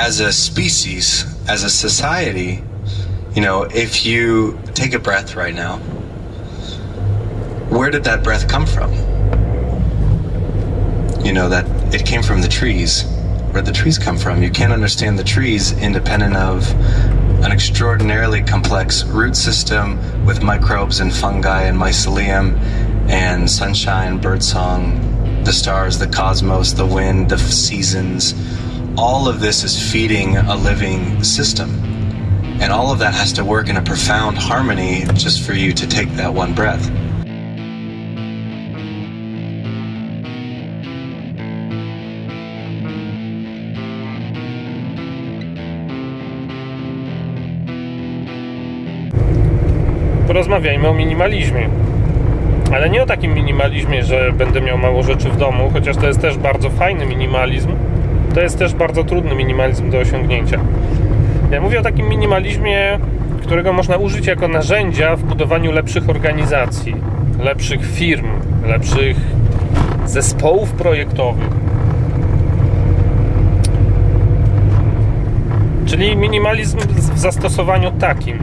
as a species, as a society, you know, if you take a breath right now, where did that breath come from? You know, that it came from the trees. Where the trees come from? You can't understand the trees independent of an extraordinarily complex root system with microbes and fungi and mycelium and sunshine, birdsong, the stars, the cosmos, the wind, the seasons. All of this is feeding a living system. And all of that has to work in a profound harmony just for you to take that one breath. porozmawiajmy o minimalizmie. Ale nie o takim minimalizmie, że będę miał mało rzeczy w domu, chociaż to jest też bardzo fajny minimalizm. To jest też bardzo trudny minimalizm do osiągnięcia. Ja mówię o takim minimalizmie, którego można użyć jako narzędzia w budowaniu lepszych organizacji, lepszych firm, lepszych zespołów projektowych. Czyli minimalizm w zastosowaniu takim.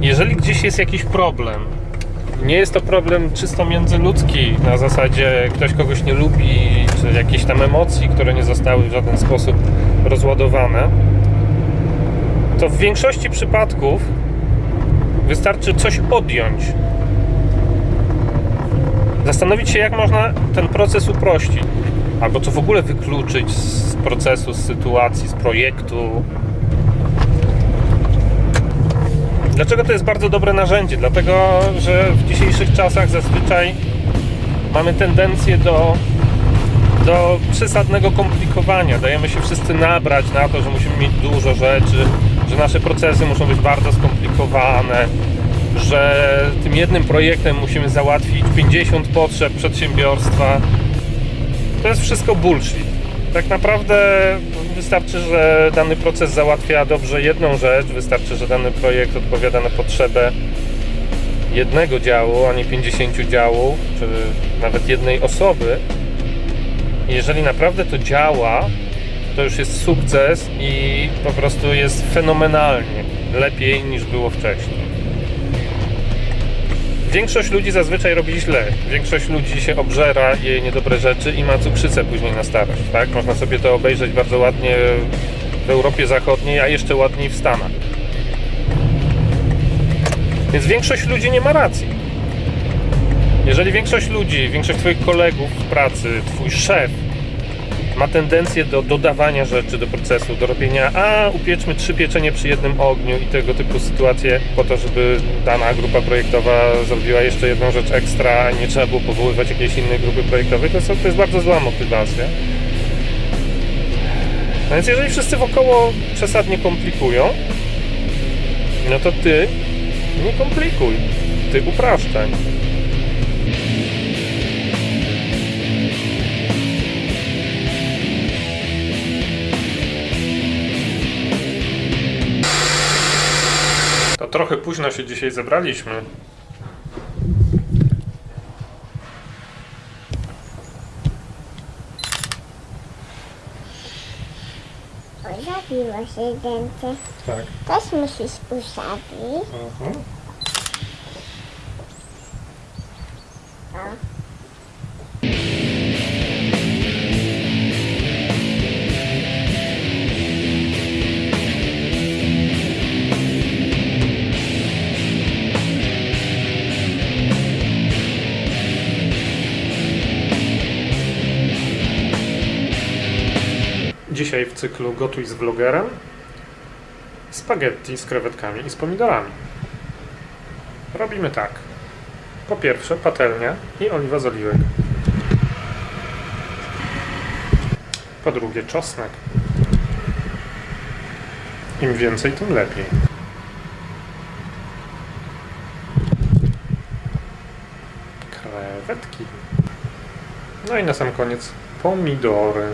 Jeżeli gdzieś jest jakiś problem, nie jest to problem czysto międzyludzki, na zasadzie ktoś kogoś nie lubi, czy jakieś tam emocji, które nie zostały w żaden sposób rozładowane, to w większości przypadków wystarczy coś odjąć. Zastanowić się, jak można ten proces uprościć, albo co w ogóle wykluczyć z procesu, z sytuacji, z projektu, Dlaczego to jest bardzo dobre narzędzie? Dlatego, że w dzisiejszych czasach zazwyczaj mamy tendencję do, do przesadnego komplikowania. Dajemy się wszyscy nabrać na to, że musimy mieć dużo rzeczy, że nasze procesy muszą być bardzo skomplikowane, że tym jednym projektem musimy załatwić 50 potrzeb przedsiębiorstwa. To jest wszystko bullshit. Tak naprawdę wystarczy, że dany proces załatwia dobrze jedną rzecz, wystarczy, że dany projekt odpowiada na potrzebę jednego działu, a nie 50 działów, czy nawet jednej osoby. Jeżeli naprawdę to działa, to już jest sukces i po prostu jest fenomenalnie lepiej niż było wcześniej. Większość ludzi zazwyczaj robi źle. Większość ludzi się obżera, je niedobre rzeczy i ma cukrzycę później na starość. Tak? Można sobie to obejrzeć bardzo ładnie w Europie Zachodniej, a jeszcze ładniej w Stanach. Więc większość ludzi nie ma racji. Jeżeli większość ludzi, większość Twoich kolegów w pracy, Twój szef ma tendencję do dodawania rzeczy do procesu, do robienia, a upieczmy trzy pieczenie przy jednym ogniu i tego typu sytuacje po to, żeby dana grupa projektowa zrobiła jeszcze jedną rzecz ekstra, nie trzeba było powoływać jakiejś innej grupy projektowej, to to jest bardzo zła motywacja. No więc jeżeli wszyscy wokoło przesadnie komplikują, no to ty nie komplikuj, ty upraszczaj. To trochę późno się dzisiaj zebraliśmy. Pojawiło się zdjęcie. Tak. Też musisz ustawić. Aha. O. Dzisiaj w cyklu Gotuj z vlogerem spaghetti z krewetkami i z pomidorami. Robimy tak. Po pierwsze patelnia i oliwa z oliwek. Po drugie czosnek. Im więcej, tym lepiej. Krewetki. No i na sam koniec pomidory.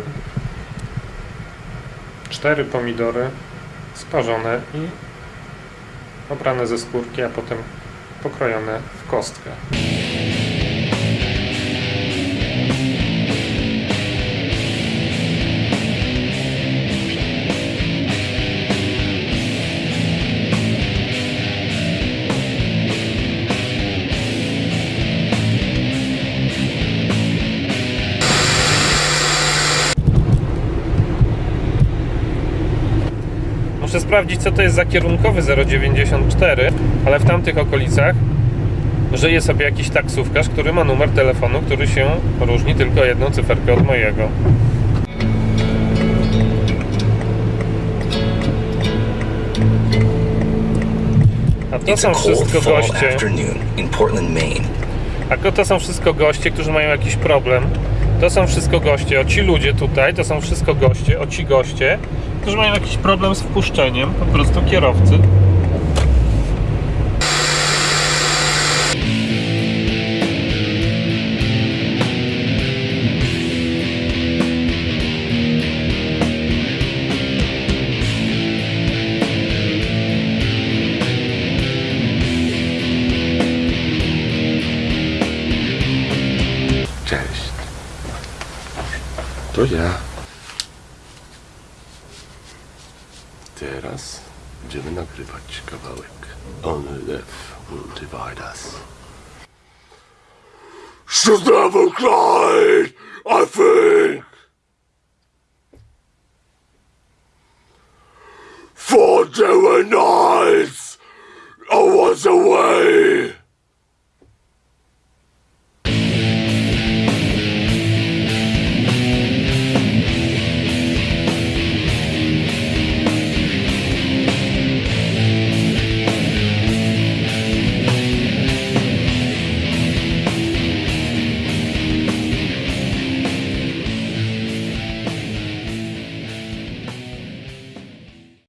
Cztery pomidory sparzone i obrane ze skórki, a potem pokrojone w kostkę. Muszę sprawdzić, co to jest za kierunkowy 094, ale w tamtych okolicach żyje sobie jakiś taksówkarz, który ma numer telefonu, który się różni tylko jedną cyferkę od mojego. A to są wszystko goście. A to są wszystko goście, którzy mają jakiś problem. To są wszystko goście, o ci ludzie tutaj, to są wszystko goście, o ci goście, którzy mają jakiś problem z wpuszczeniem po prostu kierowcy. Cześć. To ja. Teraz będziemy nagrywać kawałek. Only death will divide us. Should never cried, I think. For there were nights I was away.